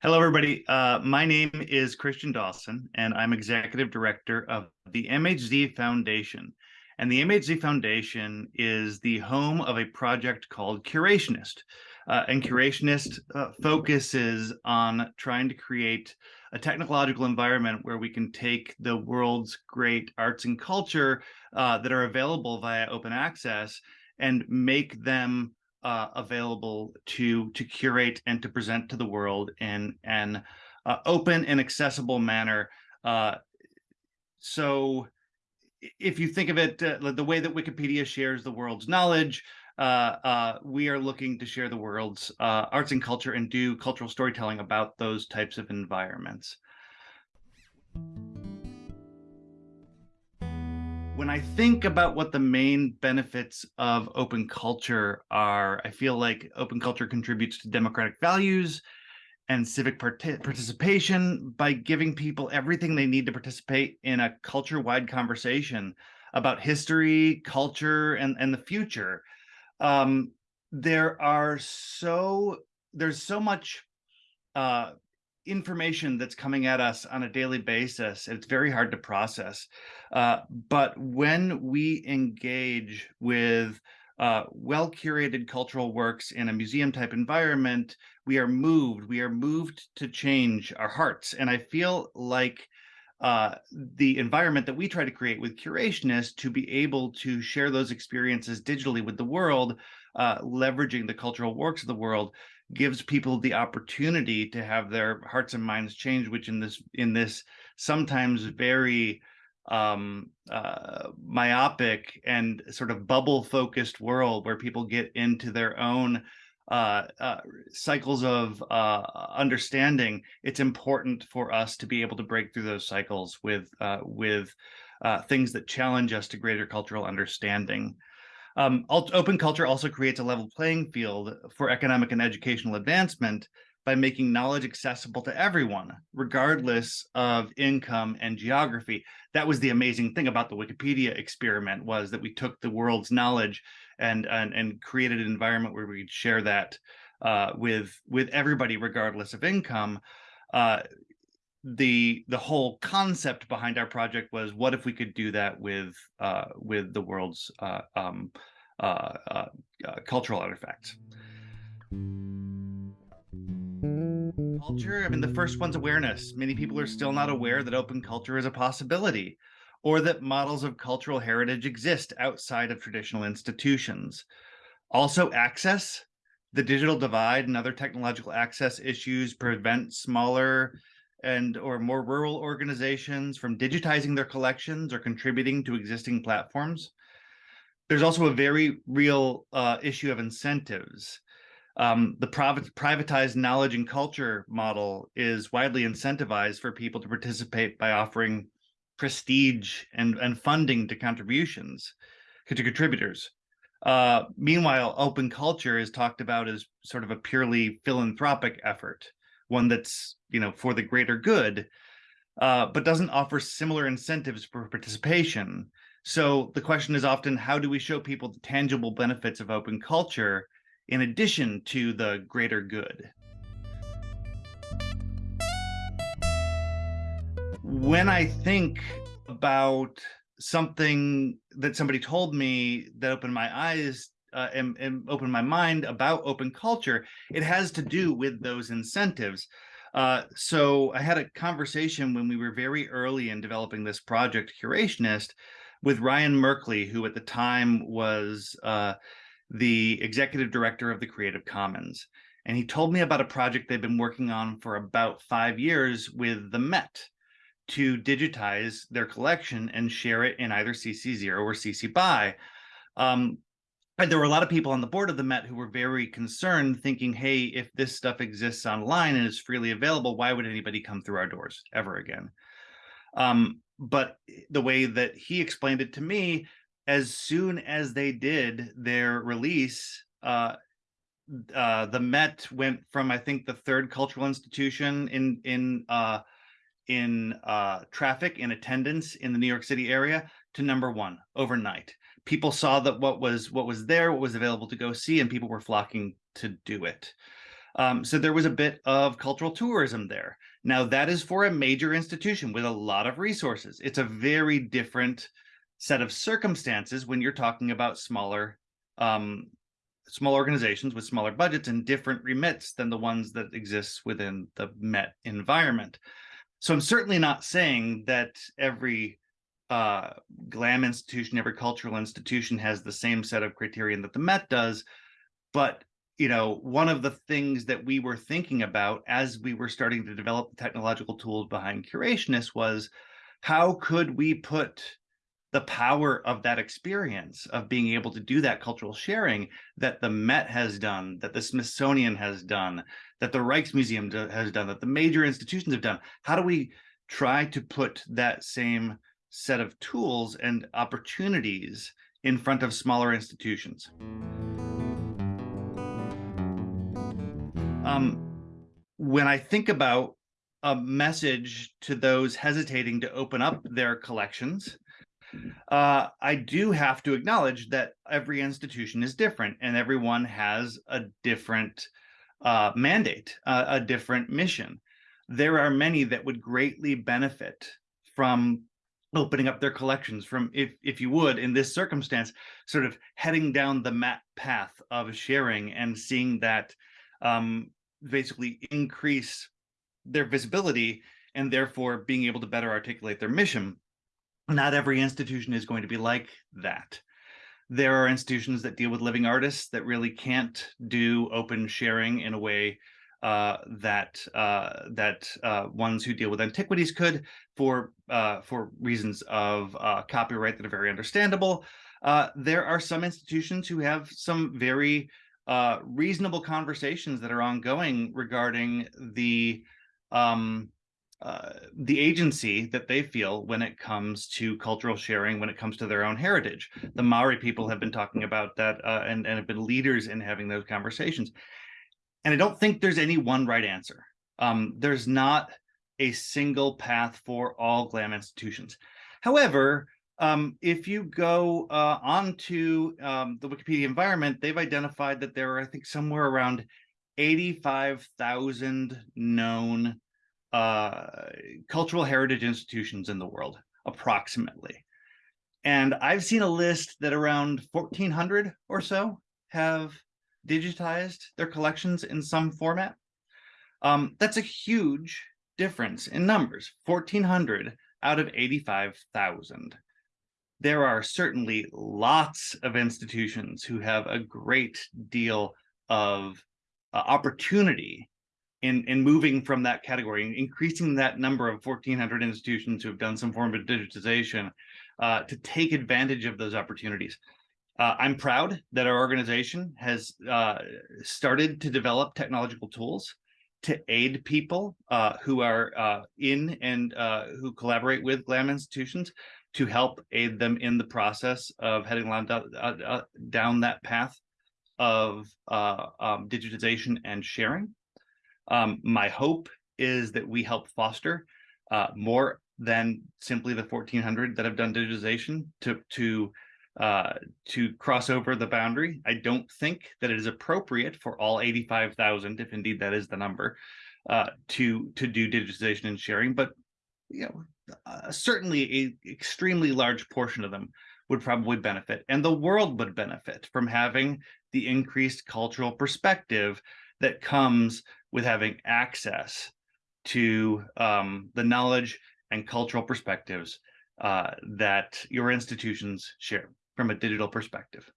Hello, everybody. Uh, my name is Christian Dawson, and I'm executive director of the MHZ Foundation. And the MHZ Foundation is the home of a project called Curationist. Uh, and Curationist uh, focuses on trying to create a technological environment where we can take the world's great arts and culture uh, that are available via open access and make them uh, available to to curate and to present to the world in an uh, open and accessible manner. Uh, so if you think of it uh, the way that Wikipedia shares the world's knowledge, uh, uh, we are looking to share the world's arts and culture and do cultural storytelling about those types of environments. when I think about what the main benefits of open culture are, I feel like open culture contributes to democratic values and civic part participation by giving people everything they need to participate in a culture-wide conversation about history, culture, and, and the future. Um, there are so there's so much uh, information that's coming at us on a daily basis. It's very hard to process. Uh, but when we engage with uh, well curated cultural works in a museum type environment, we are moved. We are moved to change our hearts. And I feel like uh, the environment that we try to create with Curationist to be able to share those experiences digitally with the world, uh, leveraging the cultural works of the world, gives people the opportunity to have their hearts and minds changed, which in this in this sometimes very um, uh, myopic and sort of bubble focused world where people get into their own uh, uh, cycles of uh, understanding, it's important for us to be able to break through those cycles with uh, with uh, things that challenge us to greater cultural understanding. Um, open culture also creates a level playing field for economic and educational advancement by making knowledge accessible to everyone, regardless of income and geography. That was the amazing thing about the Wikipedia experiment was that we took the world's knowledge and and, and created an environment where we could share that uh, with with everybody, regardless of income. Uh, the the whole concept behind our project was what if we could do that with uh, with the world's uh, um, uh, uh, cultural artifacts. Culture, I mean, the first one's awareness. Many people are still not aware that open culture is a possibility or that models of cultural heritage exist outside of traditional institutions. Also access, the digital divide and other technological access issues prevent smaller and or more rural organizations from digitizing their collections or contributing to existing platforms. There's also a very real uh, issue of incentives. Um, the privatized knowledge and culture model is widely incentivized for people to participate by offering prestige and, and funding to contributions, to contributors. Uh, meanwhile, open culture is talked about as sort of a purely philanthropic effort one that's you know for the greater good, uh, but doesn't offer similar incentives for participation. So the question is often, how do we show people the tangible benefits of open culture in addition to the greater good? When I think about something that somebody told me that opened my eyes uh, and, and open my mind about open culture, it has to do with those incentives. Uh, so I had a conversation when we were very early in developing this project, Curationist, with Ryan Merkley, who at the time was uh, the executive director of the Creative Commons. And he told me about a project they've been working on for about five years with the Met to digitize their collection and share it in either CC0 or CC BY. Um, and there were a lot of people on the board of the Met who were very concerned, thinking, hey, if this stuff exists online and is freely available, why would anybody come through our doors ever again? Um, but the way that he explained it to me, as soon as they did their release, uh, uh, the Met went from I think the third cultural institution in in uh, in uh, traffic in attendance in the New York City area to number one overnight. People saw that what was what was there, what was available to go see, and people were flocking to do it. Um, so there was a bit of cultural tourism there. Now that is for a major institution with a lot of resources. It's a very different set of circumstances when you're talking about smaller um, small organizations with smaller budgets and different remits than the ones that exist within the Met environment. So I'm certainly not saying that every uh, GLAM institution, every cultural institution has the same set of criterion that the Met does, but you know, one of the things that we were thinking about as we were starting to develop the technological tools behind Curationist was how could we put the power of that experience of being able to do that cultural sharing that the Met has done, that the Smithsonian has done, that the Rijksmuseum has done, that the major institutions have done. How do we try to put that same set of tools and opportunities in front of smaller institutions? Um, when I think about a message to those hesitating to open up their collections, uh, I do have to acknowledge that every institution is different and everyone has a different uh, mandate, uh, a different mission. There are many that would greatly benefit from opening up their collections from if if you would in this circumstance sort of heading down the Met path of sharing and seeing that um, basically increase their visibility and therefore being able to better articulate their mission not every institution is going to be like that. There are institutions that deal with living artists that really can't do open sharing in a way uh, that uh, that uh, ones who deal with antiquities could for uh, for reasons of uh, copyright that are very understandable. Uh, there are some institutions who have some very reasonable conversations that are ongoing regarding the um, uh, the agency that they feel when it comes to cultural sharing, when it comes to their own heritage. The Maori people have been talking about that uh, and, and have been leaders in having those conversations. And I don't think there's any one right answer. Um, there's not a single path for all GLAM institutions. However, um, if you go uh, onto um, the Wikipedia environment, they've identified that there are, I think, somewhere around 85,000 known uh, cultural heritage institutions in the world, approximately. And I've seen a list that around 1,400 or so have digitized their collections in some format. Um, that's a huge difference in numbers, 1,400 out of 85,000. There are certainly lots of institutions who have a great deal of uh, opportunity in in moving from that category, and increasing that number of 1,400 institutions who have done some form of digitization uh, to take advantage of those opportunities. Uh, I'm proud that our organization has uh, started to develop technological tools to aid people uh, who are uh, in and uh, who collaborate with GLAM institutions to help aid them in the process of heading down, down that path of um, digitization and sharing. Um, my hope is that we help foster uh, more than simply the 1400 that have done digitization to to uh, to cross over the boundary. I don't think that it is appropriate for all 85,000, if indeed that is the number, uh, to to do digitization and sharing. But you know, uh, certainly a extremely large portion of them would probably benefit, and the world would benefit from having the increased cultural perspective that comes with having access to um, the knowledge and cultural perspectives uh, that your institutions share from a digital perspective.